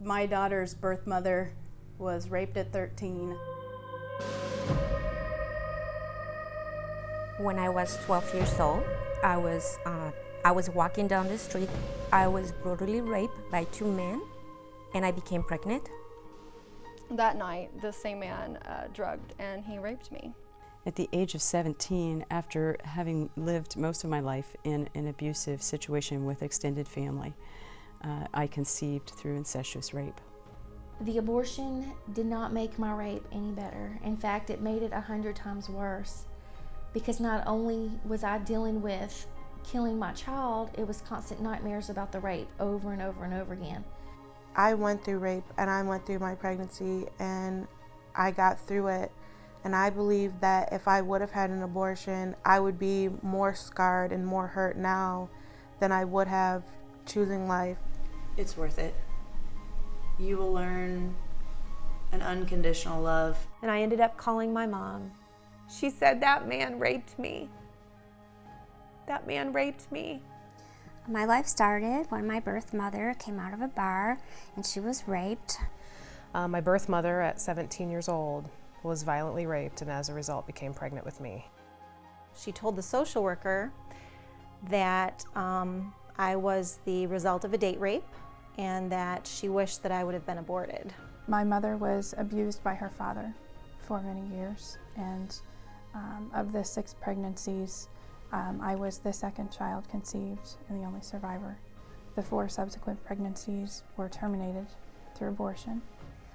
My daughter's birth mother was raped at 13. When I was 12 years old, I was, uh, I was walking down the street. I was brutally raped by two men, and I became pregnant. That night, the same man uh, drugged and he raped me. At the age of 17, after having lived most of my life in an abusive situation with extended family, uh, I conceived through incestuous rape. The abortion did not make my rape any better. In fact, it made it a hundred times worse because not only was I dealing with killing my child, it was constant nightmares about the rape over and over and over again. I went through rape and I went through my pregnancy and I got through it. And I believe that if I would have had an abortion, I would be more scarred and more hurt now than I would have choosing life. It's worth it. You will learn an unconditional love. And I ended up calling my mom. She said, That man raped me. That man raped me. My life started when my birth mother came out of a bar and she was raped. Uh, my birth mother at 17 years old was violently raped and as a result became pregnant with me. She told the social worker that um, I was the result of a date rape and that she wished that I would have been aborted. My mother was abused by her father for many years and um, of the six pregnancies, um, I was the second child conceived and the only survivor. The four subsequent pregnancies were terminated through abortion.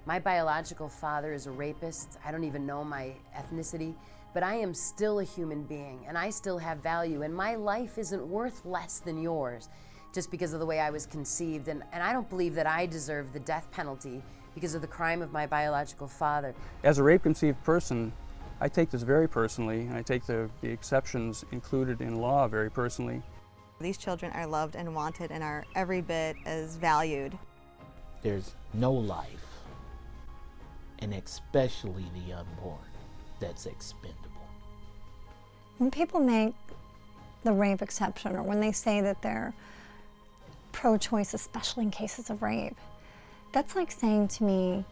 My biological father is a rapist. I don't even know my ethnicity, but I am still a human being and I still have value and my life isn't worth less than yours just because of the way I was conceived. And, and I don't believe that I deserve the death penalty because of the crime of my biological father. As a rape conceived person, I take this very personally, and I take the, the exceptions included in law very personally. These children are loved and wanted and are every bit as valued. There's no life, and especially the unborn, that's expendable. When people make the rape exception or when they say that they're pro-choice, especially in cases of rape, that's like saying to me,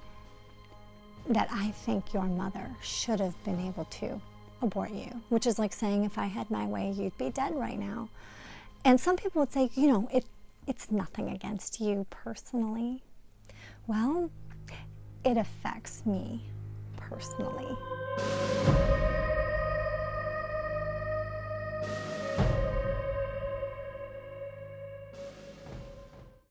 that I think your mother should have been able to abort you, which is like saying if I had my way, you'd be dead right now. And some people would say, you know, it, it's nothing against you personally. Well, it affects me personally.